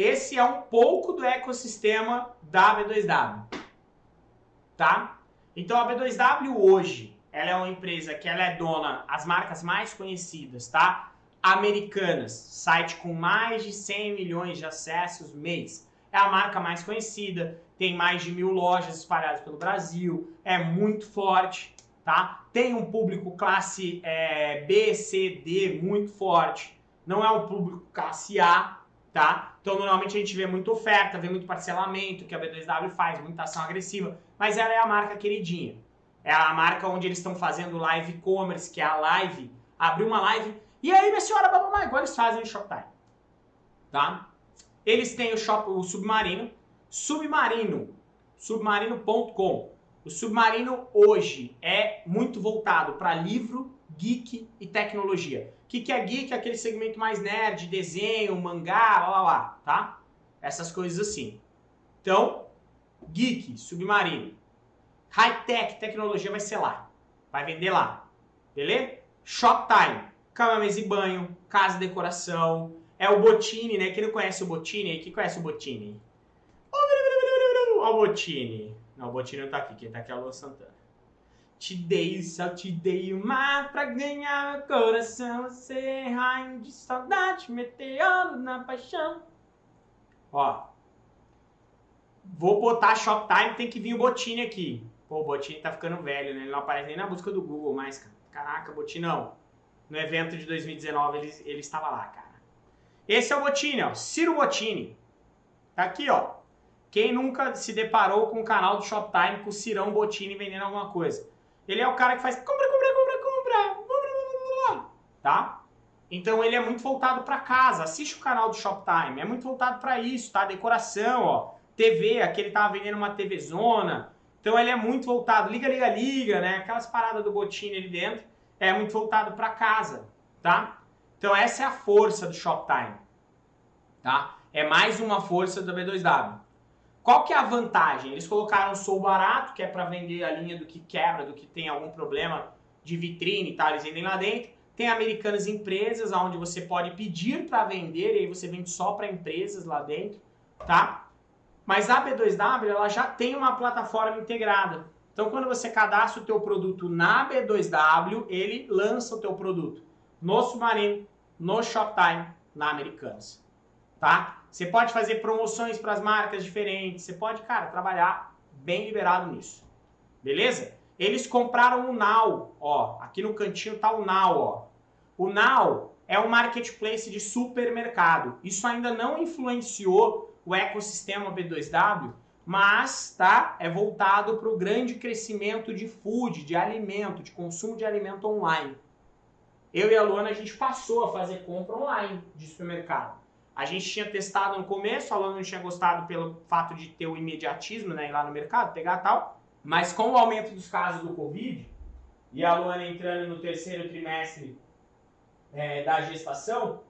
esse é um pouco do ecossistema da B2W, tá? Então a B2W hoje, ela é uma empresa que ela é dona as marcas mais conhecidas, tá? Americanas, site com mais de 100 milhões de acessos mês. É a marca mais conhecida, tem mais de mil lojas espalhadas pelo Brasil, é muito forte, tá? Tem um público classe é, B, C, D muito forte. Não é um público classe A, tá? Então normalmente a gente vê muita oferta, vê muito parcelamento, que a B2W faz, muita ação agressiva, mas ela é a marca queridinha. É a marca onde eles estão fazendo live commerce, que é a live, abrir uma live, e aí minha senhora, babamá, igual eles fazem no Shoptime, tá? Eles têm o, shop, o Submarino, Submarino, submarino.com. O Submarino hoje é muito voltado para livro, geek e tecnologia. O que, que é geek? Aquele segmento mais nerd, desenho, mangá, blá blá blá, tá? Essas coisas assim. Então, geek, submarino. High-tech, tecnologia vai ser lá. Vai vender lá. Beleza? Shoptime, cama, mesa e banho, casa, decoração. É o Botini, né? Quem não conhece o Botini, quem conhece o Botini? Ó o Botini. Não, o Botini não tá aqui, quem tá aqui é o Luan Santana. Te dei, só te dei o mar pra ganhar meu coração. Você é rainho de saudade, meteoro na paixão. Ó. Vou botar Shoptime, tem que vir o Botini aqui. Pô, o Botini tá ficando velho, né? Ele não aparece nem na busca do Google mais, cara. Caraca, Botinão. No evento de 2019 ele, ele estava lá, cara. Esse é o Botini, ó. Ciro Botini. Tá aqui, ó. Quem nunca se deparou com o canal do Shoptime com o Cirão Botini vendendo alguma coisa? Ele é o cara que faz compra, compra, compra, compra, compra, tá? Então ele é muito voltado para casa. Assiste o canal do Shoptime, é muito voltado para isso, tá? Decoração, ó. TV, aqui ele tava vendendo uma TV zona. Então ele é muito voltado, liga, liga, liga, né? Aquelas paradas do Botini ali dentro, é muito voltado para casa, tá? Então essa é a força do Shoptime, tá? É mais uma força do B2W. Qual que é a vantagem? Eles colocaram Sou Barato, que é para vender a linha do que quebra, do que tem algum problema de vitrine e tal, eles vendem lá dentro. Tem Americanas Empresas, onde você pode pedir para vender e aí você vende só para empresas lá dentro, tá? Mas a B2W, ela já tem uma plataforma integrada. Então, quando você cadastra o teu produto na B2W, ele lança o teu produto no Submarino, no Shoptime, na Americanas, tá? Você pode fazer promoções para as marcas diferentes. Você pode, cara, trabalhar bem liberado nisso. Beleza? Eles compraram o Now, ó. Aqui no cantinho tá o Now, ó. O Now é um marketplace de supermercado. Isso ainda não influenciou o ecossistema B2W, mas tá, é voltado para o grande crescimento de food, de alimento, de consumo de alimento online. Eu e a Luana, a gente passou a fazer compra online de supermercado. A gente tinha testado no começo, a Luana não tinha gostado pelo fato de ter o imediatismo, né, ir lá no mercado, pegar tal. Mas com o aumento dos casos do Covid, e a Luana entrando no terceiro trimestre é, da gestação,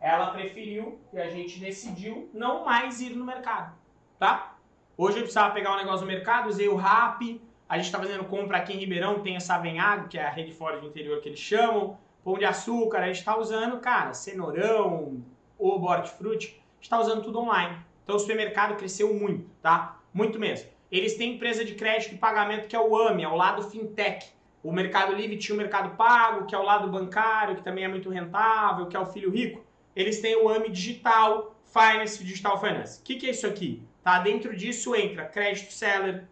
ela preferiu e a gente decidiu não mais ir no mercado, tá? Hoje eu precisava pegar um negócio no mercado, usei o RAP, a gente está fazendo compra aqui em Ribeirão, tem a Savenhago, que é a rede fora do interior que eles chamam, pão de açúcar, a gente está usando, cara, cenourão, o Hortifruti, está usando tudo online. Então o supermercado cresceu muito, tá? Muito mesmo. Eles têm empresa de crédito e pagamento que é o AMI, é o lado fintech. O Mercado Livre tinha o Mercado Pago, que é o lado bancário, que também é muito rentável, que é o filho rico. Eles têm o AMI Digital, Finance, Digital Finance. O que, que é isso aqui? Tá? Dentro disso entra crédito seller,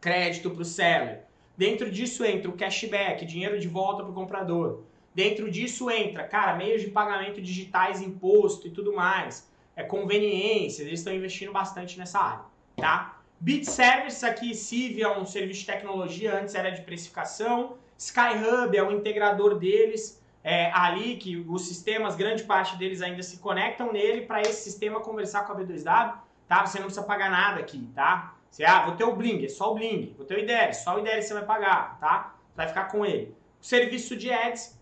crédito para o seller. Dentro disso entra o cashback, dinheiro de volta para o comprador. Dentro disso entra, cara, meios de pagamento digitais, imposto e tudo mais. É conveniência, eles estão investindo bastante nessa área, tá? Bit Service aqui, Civ é um serviço de tecnologia, antes era de precificação. Skyhub é o integrador deles, é, ali que os sistemas, grande parte deles ainda se conectam nele para esse sistema conversar com a B2W, tá? Você não precisa pagar nada aqui, tá? Você, ah, vou ter o Bling, é só o Bling. Vou ter o IDER, só o IDER você vai pagar, tá? Vai ficar com ele. O serviço de ads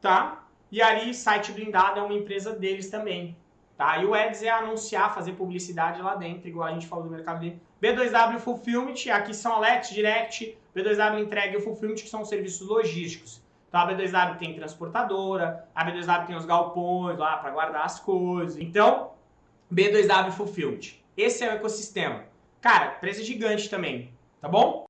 tá? E ali, site blindado é uma empresa deles também, tá? E o Ads é anunciar, fazer publicidade lá dentro, igual a gente falou do mercado dele. B2W Fulfillment, aqui são Alex Direct, B2W Entrega e o Fulfillment, que são serviços logísticos. Então a B2W tem transportadora, a B2W tem os galpões lá para guardar as coisas. Então, B2W Fulfilled. Esse é o ecossistema. Cara, empresa gigante também, tá bom?